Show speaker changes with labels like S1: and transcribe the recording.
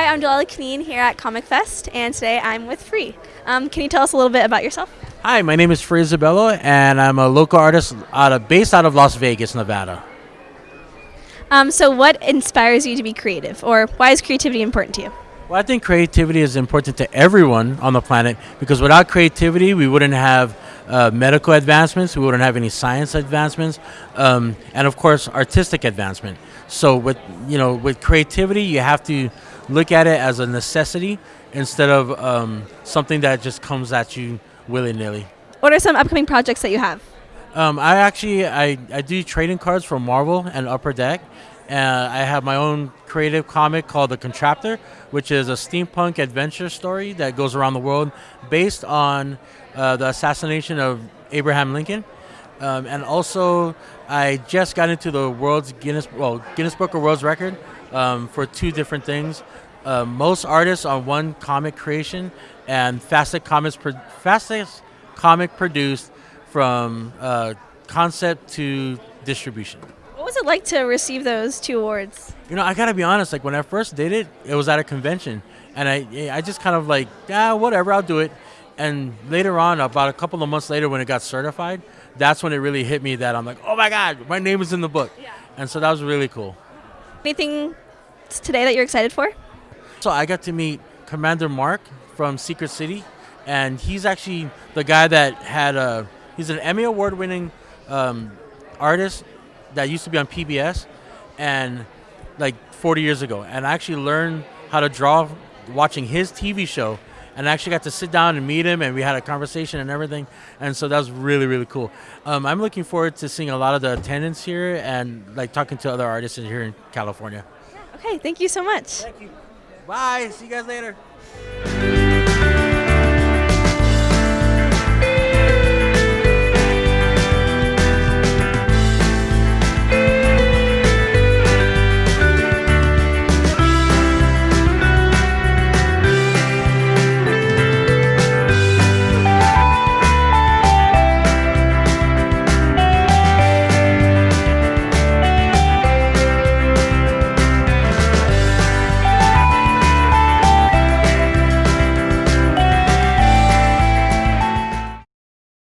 S1: Isabella Kneen here at Comic Fest, and today I'm with Free. Um, can you tell us a little bit about yourself?
S2: Hi, my name is Free Isabella, and I'm a local artist out of, based out of Las Vegas, Nevada.
S1: Um, so, what inspires you to be creative, or why is creativity important to you?
S2: Well, I think creativity is important to everyone on the planet because without creativity, we wouldn't have uh, medical advancements, we wouldn't have any science advancements, um, and of course, artistic advancement. So, with you know, with creativity, you have to look at it as a necessity instead of um, something that just comes at you willy nilly.
S1: What are some upcoming projects that you have?
S2: Um, I actually I, I do trading cards for Marvel and Upper Deck. Uh, I have my own creative comic called The Contraptor, which is a steampunk adventure story that goes around the world based on uh, the assassination of Abraham Lincoln. Um, and also, I just got into the world's Guinness well Guinness Book of World Record um, for two different things. Uh, most artists on one comic creation, and fastest comics fastest comic produced from uh, concept to distribution.
S1: What was it like to receive those two awards?
S2: You know, I gotta be honest. Like when I first did it, it was at a convention, and I I just kind of like, yeah, whatever, I'll do it. And later on, about a couple of months later, when it got certified, that's when it really hit me that I'm like, oh my god, my name is in the book.
S1: Yeah.
S2: And so that was really cool.
S1: Anything today that you're excited for?
S2: So I got to meet Commander Mark from Secret City, and he's actually the guy that had a. He's an Emmy award-winning um, artist that used to be on PBS, and like 40 years ago, and I actually learned how to draw watching his TV show, and I actually got to sit down and meet him, and we had a conversation and everything, and so that was really really cool. Um, I'm looking forward to seeing a lot of the attendance here and like talking to other artists here in California.
S1: Okay, thank you so much.
S2: Thank you. Bye. See you guys later.